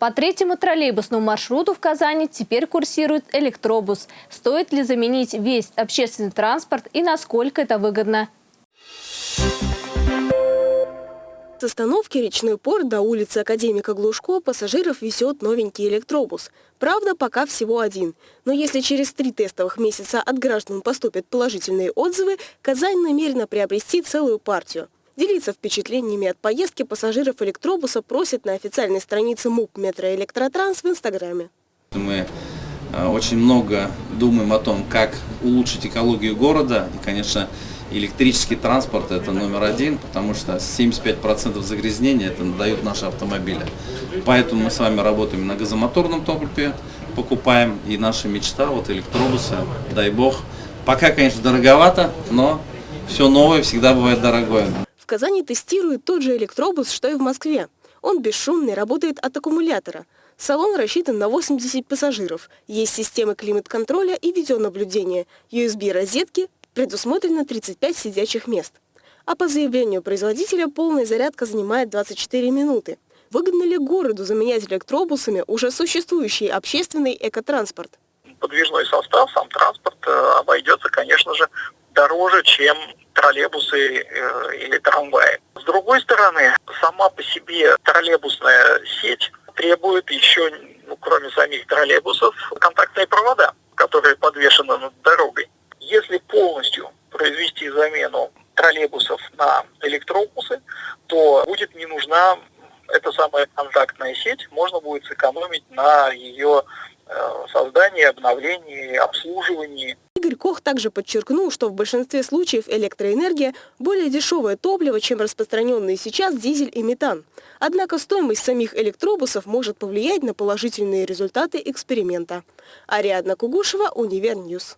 По третьему троллейбусному маршруту в Казани теперь курсирует электробус. Стоит ли заменить весь общественный транспорт и насколько это выгодно? С остановки «Речной порт» до улицы Академика Глушко пассажиров везет новенький электробус. Правда, пока всего один. Но если через три тестовых месяца от граждан поступят положительные отзывы, Казань намерена приобрести целую партию. Делиться впечатлениями от поездки пассажиров электробуса просят на официальной странице МУП «Метроэлектротранс» в Инстаграме. Мы э, очень много думаем о том, как улучшить экологию города. И, конечно, электрический транспорт это номер один, потому что 75% загрязнения это дают наши автомобили. Поэтому мы с вами работаем на газомоторном топливе, покупаем. И наша мечта, вот электробусы, дай бог. Пока, конечно, дороговато, но все новое всегда бывает дорогое. Казани тестируют тот же электробус, что и в Москве. Он бесшумный, работает от аккумулятора. Салон рассчитан на 80 пассажиров. Есть системы климат-контроля и видеонаблюдения, USB-розетки, предусмотрено 35 сидячих мест. А по заявлению производителя полная зарядка занимает 24 минуты. Выгодно ли городу заменять электробусами уже существующий общественный экотранспорт? Подвижной состав, сам транспорт э, обойдется, конечно же, дороже, чем троллейбусы э, или трамваи. С другой стороны, сама по себе троллейбусная сеть требует еще, ну, кроме самих троллейбусов, контактные провода, которые подвешены над дорогой. Если полностью произвести замену троллейбусов на электробусы, то будет не нужна эта самая контактная сеть, можно будет сэкономить на ее создании, обновлении, обслуживании. Игорь Кох также подчеркнул, что в большинстве случаев электроэнергия более дешевое топливо, чем распространенные сейчас дизель и метан. Однако стоимость самих электробусов может повлиять на положительные результаты эксперимента. Ариадна Кугушева, Univer News.